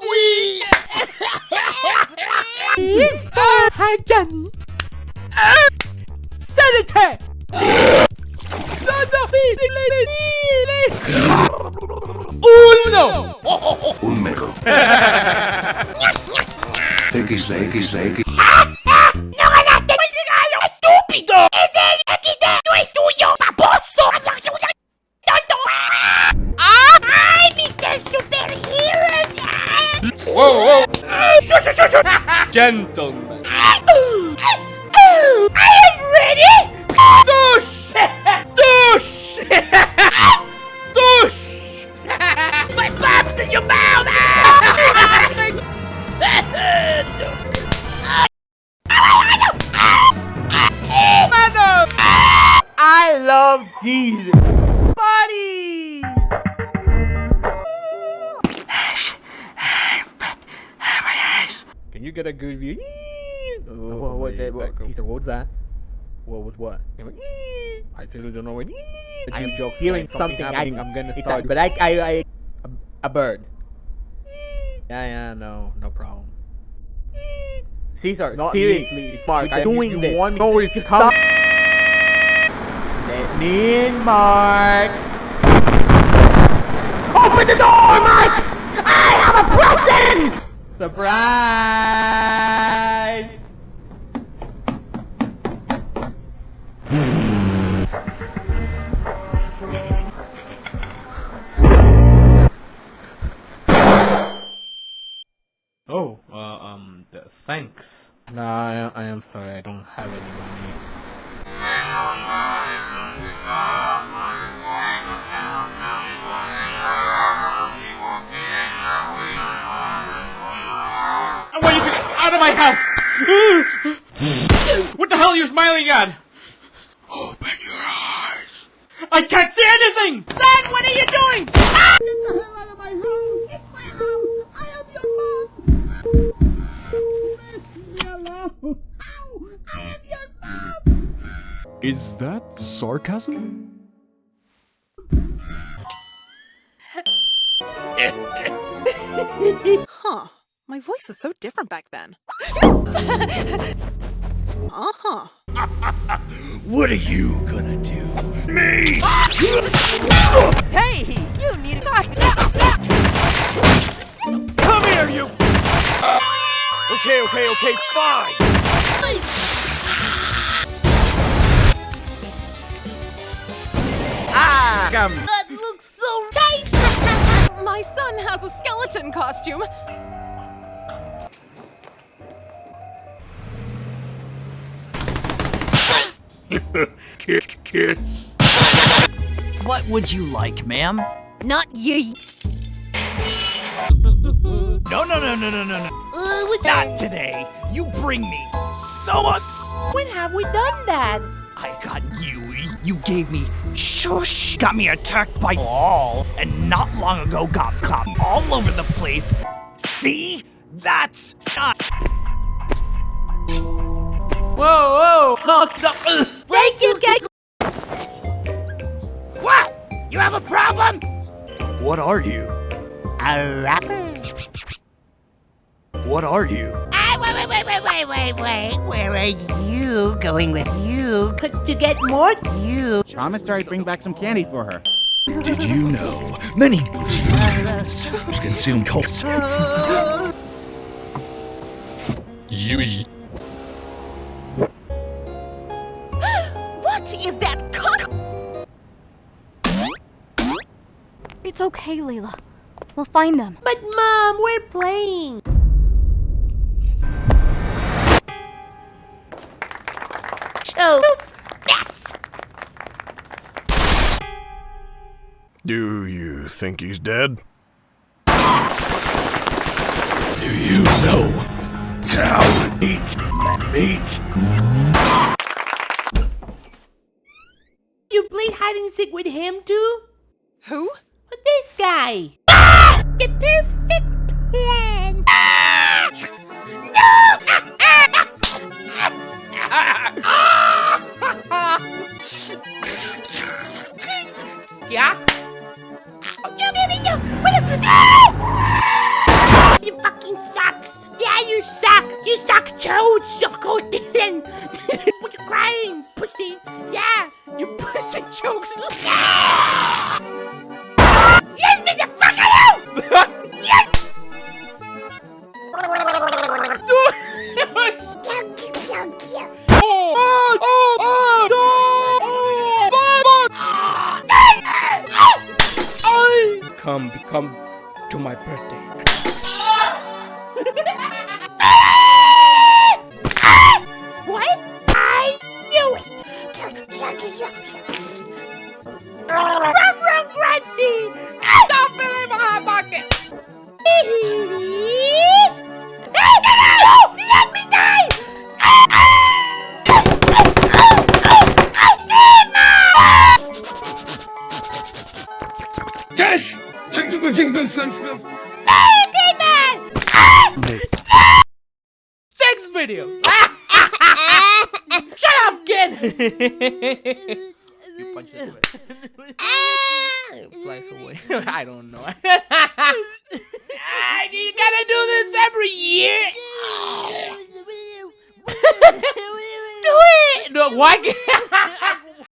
oui Hagen Sanity Uno Un mero X, de X, de X ¡No ganaste el regalo! ¡Estúpido! ¡Es el XD! ¡No es tuyo! Gentlemen. I am ready! Dush! Dush! Dush! My bum's in your mouth! I love Jesus. Buddy! Get a good view? Oh, what, what, that, what, Peter, what was that? What was what? I still don't know what. I'm feeling something. I, I'm gonna start. But I, I, I, a, a bird. Yeah, yeah, no, no problem. Caesar, Not seriously, Mark, I'm doing you this. want me no, to come. Let me in, Mark. Open the door, Mark! I have a present! Surprise! Oh, uh, um, th- thanks. No, I, I am sorry, I don't have any money. Out of my house! what the hell are you smiling at? Open your eyes. I can't see anything! Dad, what are you doing? Ah! Get the hell out of my room! It's my house! I am your mom! Leave me alone! Ow! I am your mom! Is that sarcasm? Huh. My voice was so different back then. uh-huh. What are you gonna do? Me! Hey! You need to talk. Come here, you! Okay, okay, okay, fine! Ah! Come. That looks so nice! My son has a skeleton costume. Kid, kids. What would you like, ma'am? Not you. No, no, no, no, no, no, no. Uh, Not today. You bring me sauce. When have we done that? I got you. You gave me shush. Got me attacked by all, and not long ago got caught all over the place. See? That's us. Whoa, whoa! No, no. Thank you, Gecko! What? You have a problem? What are you? A rapper? What are you? Ah, wait, wait, wait, wait, wait, wait, wait. Where are you going with you? Could to get more you? Promised her I'd bring back some candy for her. Did you know many humans consume cults? Yui. It's okay, Layla. We'll find them. But mom, we're playing. Oh, that's Do you think he's dead? Do you know cow eat meat? you played hide and seek with him too? Who? This guy. The perfect plan. Come come to my birthday. the jingle sense. Next video. Shut up, kid. you punch it away. it flies away. I don't know. You gotta do this every year. do it. No, why? can't-